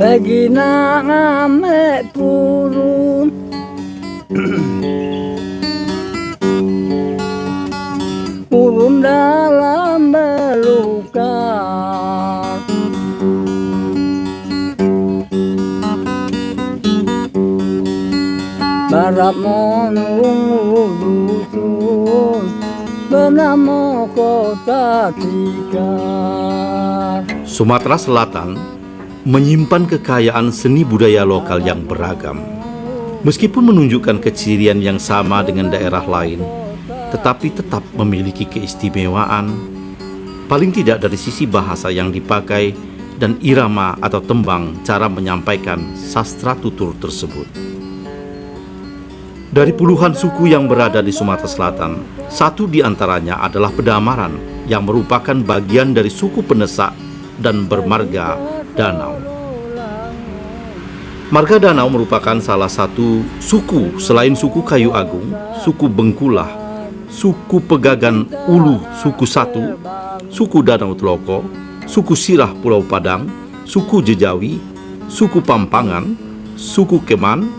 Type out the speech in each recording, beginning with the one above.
Pergi nak ngambil purun Purun dalam belukar Barat monung dusun Bernama kota tikar Sumatera Selatan menyimpan kekayaan seni budaya lokal yang beragam. Meskipun menunjukkan kecirian yang sama dengan daerah lain, tetapi tetap memiliki keistimewaan, paling tidak dari sisi bahasa yang dipakai dan irama atau tembang cara menyampaikan sastra tutur tersebut. Dari puluhan suku yang berada di Sumatera Selatan, satu di antaranya adalah Pedamaran yang merupakan bagian dari suku Penesak dan bermarga Danau. Marga Danau merupakan salah satu suku selain suku Kayu Agung, suku Bengkulah, suku Pegagan Ulu, suku Satu, suku Danau Teloko, suku Sirah Pulau Padang, suku Jejawi, suku Pampangan, suku Keman,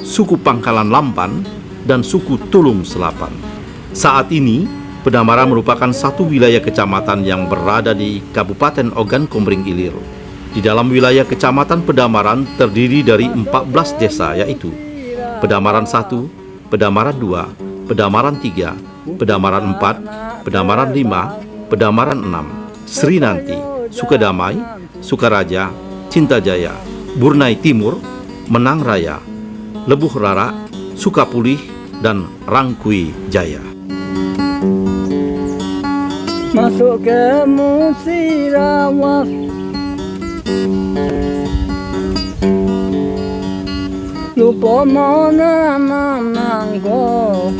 suku Pangkalan Lampan, dan suku Tulung Selapan. Saat ini, Pedamara merupakan satu wilayah kecamatan yang berada di Kabupaten Ogan Komering Ilir. Di dalam wilayah kecamatan Pedamaran terdiri dari 14 desa yaitu Pedamaran 1, Pedamaran 2, Pedamaran 3, Pedamaran 4, Pedamaran 5, Pedamaran 6, Sri Nanti, Sukadamai, Sukaraja, Cintajaya, Burnai Timur, Menang Raya, Lebuh Rara, Sukapulih, dan Rangkui Jaya. Masuk ke Musirawas Menangko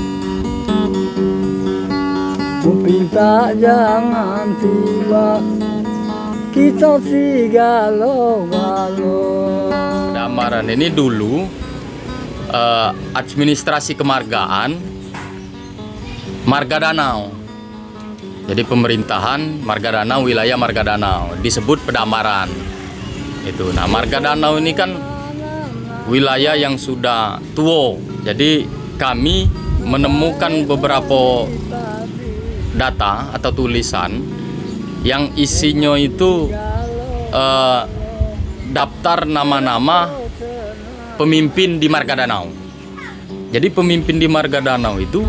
Ku minta jangan tiba. Kita si galau-galau Damaran ini dulu eh, administrasi kemargaan Marga Danau. Jadi pemerintahan Marga Danau wilayah Marga Danau disebut Pedamaran. Itu. Nah, Marga Danau ini kan wilayah yang sudah tua. Jadi kami menemukan beberapa data atau tulisan yang isinya itu eh, daftar nama-nama pemimpin di Marga Danau. Jadi pemimpin di Marga Danau itu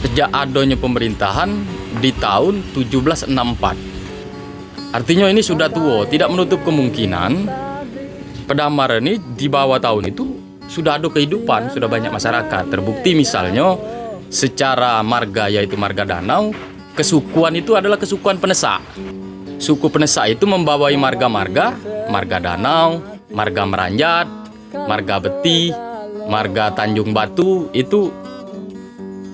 sejak adanya pemerintahan di tahun 1764. Artinya ini sudah tua, tidak menutup kemungkinan Pedamar ini di bawah tahun itu sudah ada kehidupan, sudah banyak masyarakat. Terbukti misalnya secara marga yaitu marga danau, kesukuan itu adalah kesukuan penesak. Suku penesak itu membawai marga-marga, marga danau, marga meranjat, marga beti, marga Tanjung Batu itu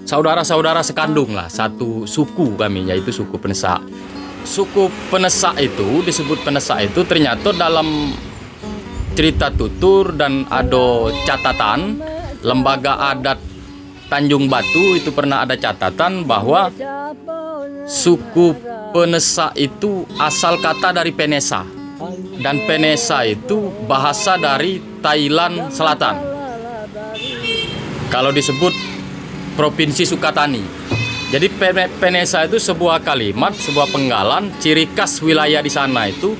saudara-saudara sekandung lah, satu suku kami yaitu suku penesak. Suku penesak itu disebut penesak itu ternyata dalam cerita tutur dan ada catatan lembaga adat Tanjung Batu itu pernah ada catatan bahwa suku penesak itu asal kata dari Penesa dan Penesa itu bahasa dari Thailand Selatan. Kalau disebut Provinsi Sukatani. Jadi Pe- Penesa itu sebuah kalimat, sebuah penggalan ciri khas wilayah di sana itu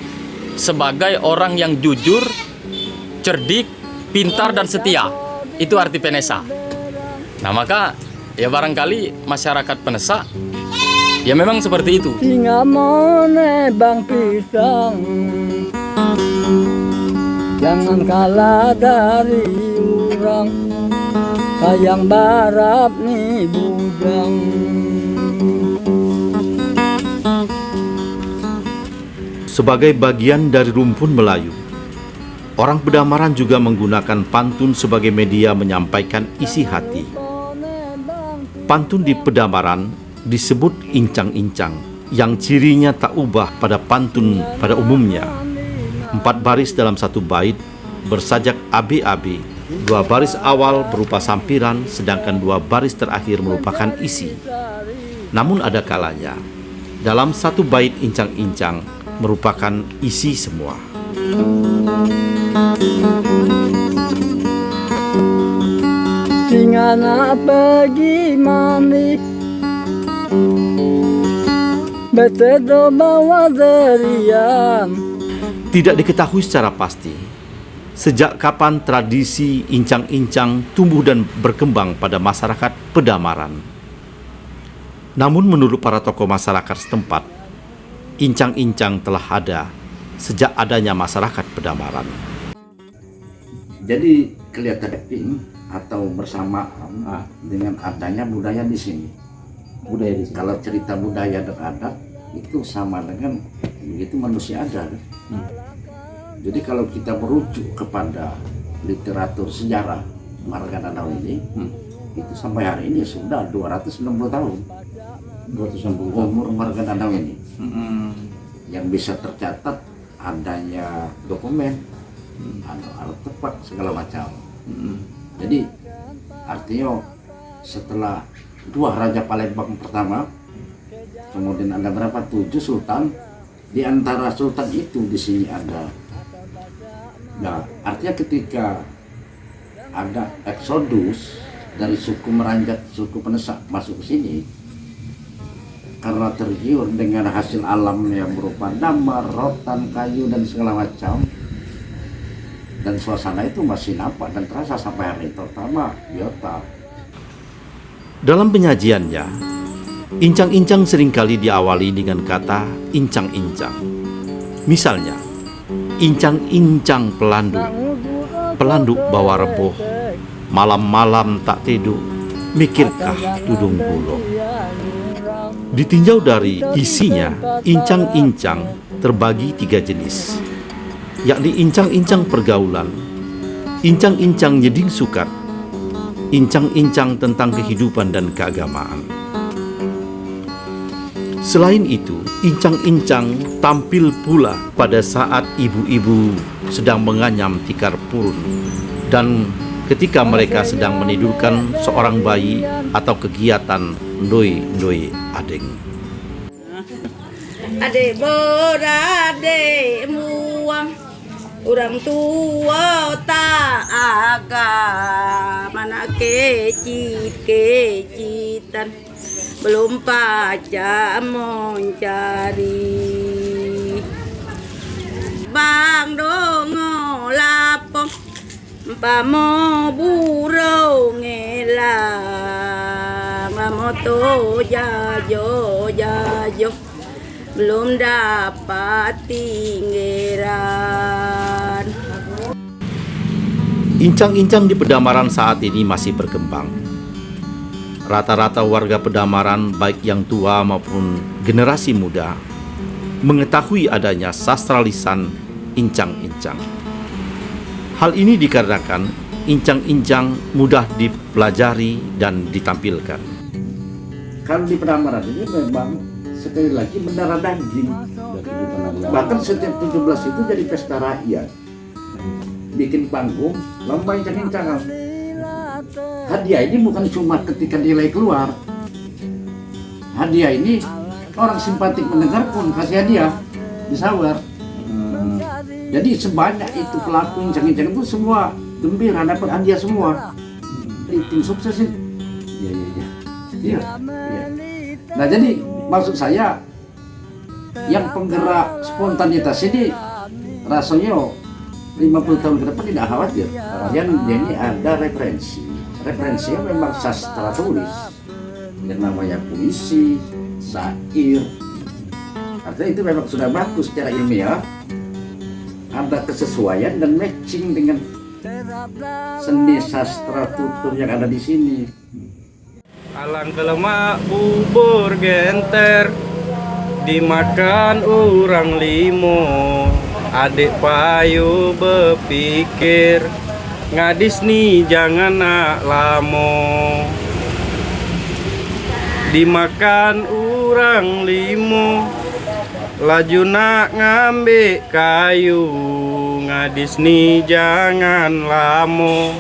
sebagai orang yang jujur, cerdik, pintar dan setia. Itu arti Penesa. Nah, maka ya barangkali masyarakat Penesa ya memang seperti itu. Bang pisang Jangan kalah dari orang Sayang barap nih bujang Sebagai bagian dari rumpun Melayu, orang Bedamaran juga menggunakan pantun sebagai media menyampaikan isi hati. Pantun di Pedamaran disebut incang-incang, yang cirinya tak ubah pada pantun pada umumnya. Empat baris dalam satu bait bersajak abi-abi, dua baris awal berupa sampiran, sedangkan dua baris terakhir merupakan isi. Namun ada kalanya, dalam satu bait incang-incang merupakan isi semua. Singa nak pergi mandi Betedo bawa derian Tidak diketahui secara pasti sejak kapan tradisi incang-incang tumbuh dan berkembang pada masyarakat pedamaran. Namun menurut para tokoh masyarakat setempat, incang-incang telah ada sejak adanya masyarakat pedamaran. Jadi kelihatan pink atau bersamaan ah, dengan adanya budaya di sini. Budaya di sini. Kalau cerita budaya dan adat itu sama dengan begitu manusia ada. Hmm. Jadi kalau kita merujuk kepada literatur sejarah Marga Danau ini, hmm, itu sampai hari ini sudah 260 tahun. 260 tahun umur Marga Danau ini. Hmm. Yang bisa tercatat adanya dokumen, hmm. ada artefak segala macam. Hmm. Jadi artinya setelah dua raja Palembang pertama, kemudian ada berapa tujuh sultan, di antara sultan itu di sini ada Nah, artinya ketika ada eksodus dari suku Meranjat, suku Penesak masuk ke sini, karena tergiur dengan hasil alam yang berupa damar, rotan, kayu, dan segala macam, dan suasana itu masih nampak dan terasa sampai hari terutama biota. Dalam penyajiannya, incang-incang sering kali diawali dengan kata incang-incang. Misalnya, Incang-incang pelandu. Pelandu bawa reboh Malam-malam tak tidur. Mikirkah tudung bulu? Ditinjau dari isinya Incang-incang terbagi tiga jenis. Yakni incang-incang pergaulan Incang-incang nyeding sukat Incang-incang tentang kehidupan dan keagamaan Selain itu, incang-incang tampil pula pada saat ibu-ibu sedang menganyam tikar purun. Dan ketika mereka sedang menidurkan seorang bayi atau kegiatan ndoi-ndoi adeng. Ade borade muang. Orang tua tak agak mana kecit kecitan belum pajak mencari bang dongo lapong pamo burung ngelang. Moto jajo jajo. Belum dapat tinggiran Incang-incang di pedamaran saat ini masih berkembang rata-rata warga pedamaran baik yang tua maupun generasi muda mengetahui adanya sastra lisan incang-incang. Hal ini dikarenakan incang-incang mudah dipelajari dan ditampilkan. Kalau di pedamaran ini memang sekali lagi mendarah daging. Bahkan setiap 17 itu jadi pesta rakyat. Bikin panggung, lomba incang-incangan hadiah ini bukan cuma ketika nilai keluar. Hadiah ini orang simpatik mendengar pun kasih hadiah disawer. Hmm. jadi sebanyak itu pelaku incang-incang itu semua gembira dapat hadiah semua. Di tim sukses iya iya iya. Iya ya. nah jadi maksud saya yang penggerak spontanitas ini rasanya 50 tahun ke depan tidak khawatir. Yang ini ada referensi referensinya memang sastra tulis. Yang namanya puisi, syair. Artinya itu memang sudah bagus secara ilmiah. Ada kesesuaian dan matching dengan seni sastra tutur yang ada di sini. Alang kelemak bubur genter. Dimakan orang limo adik payu berpikir Ngadis nih jangan nak lamo. Dimakan orang limo. Laju nak ngambil kayu. Ngadis nih jangan lamo.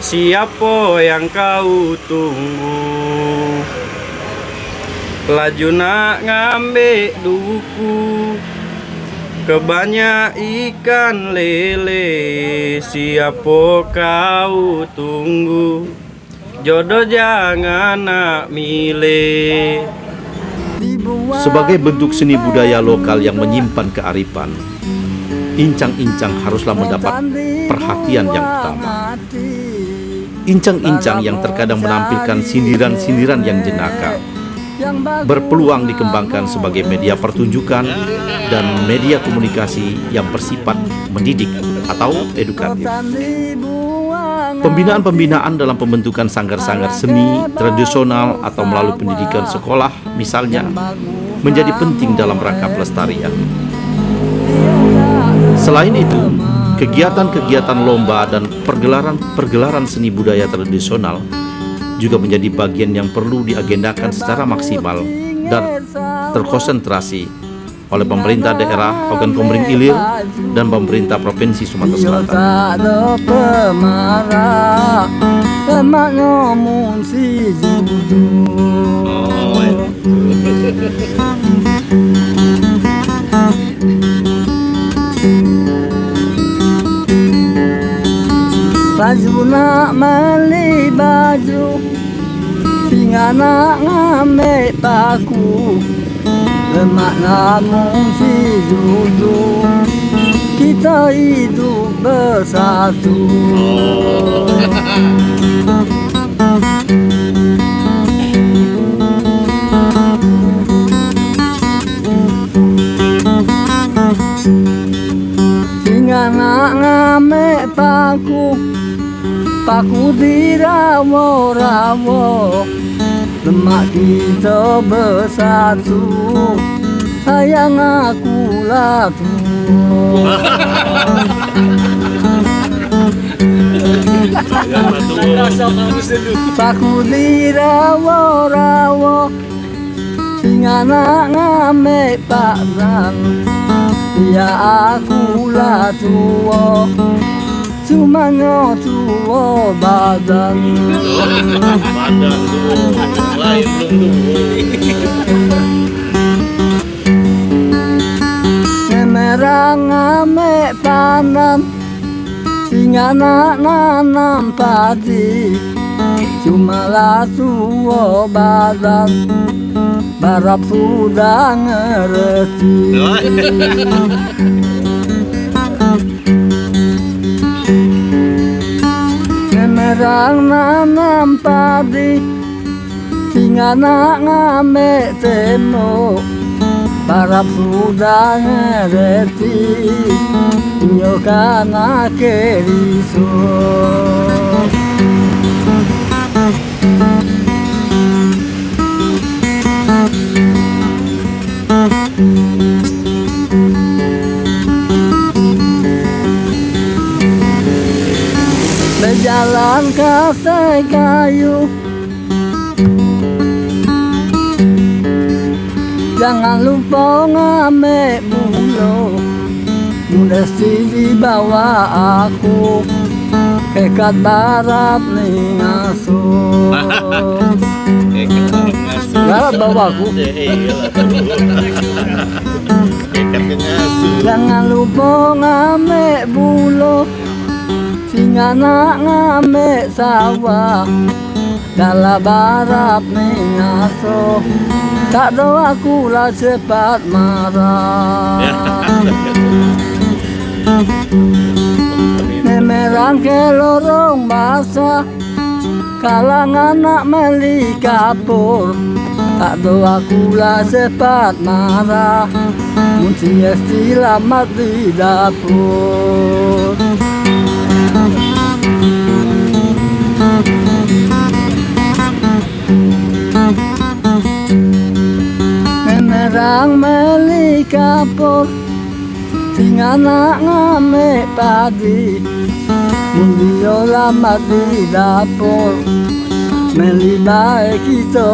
Siapa yang kau tunggu? Laju nak ngambil duku Kebanyak ikan lele Siapa kau tunggu? Jodoh jangan nak milih. Sebagai bentuk seni budaya lokal yang menyimpan kearifan, incang-incang haruslah mendapat perhatian yang utama. Incang-incang yang terkadang menampilkan sindiran-sindiran yang jenaka berpeluang dikembangkan sebagai media pertunjukan dan media komunikasi yang bersifat mendidik atau edukatif. Pembinaan-pembinaan dalam pembentukan sanggar-sanggar seni tradisional atau melalui pendidikan sekolah misalnya menjadi penting dalam rangka pelestarian. Selain itu, kegiatan-kegiatan lomba dan pergelaran-pergelaran seni budaya tradisional juga menjadi bagian yang perlu diagendakan secara maksimal dan terkonsentrasi oleh pemerintah daerah Ogan Komering Ilir dan pemerintah Provinsi Sumatera Selatan. Baju nak meli baju Singa nak ngame paku. Lemak namun si juju Kita hidup bersatu. Singa nak ngame paku Paku di rawo-rawo Lemak kita bersatu. Sayang aku latu Paku di rawo-rawo Singa nak ngame padan Ya aku latu Cuma tua badan Badan tuh, lain Merang ame panan Singa nak nanam padi Cuma tua badan Barap sudah ngerti Jarang nanam padi Sing nak ngamek temo Para sudah ngereti Nyokana kerisuh Berjalan kata kayu. Jangan lupa ngame bulo Mesti dibawa aku. Kekat barat nih ngasuh Barat bawa aku. Jangan lupa ngame bulo Singa nak ngame sawah Dalam barat ngasuh Tak doa aku lah cepat marah. Memerang ke lorong basah Kalangan nak meli kapur. Tak doa aku lah cepat marah Munci selamat di dapur Menerang meli kapur Dengan anak ngamik padi Mulio lama di dapur. Meli baik itu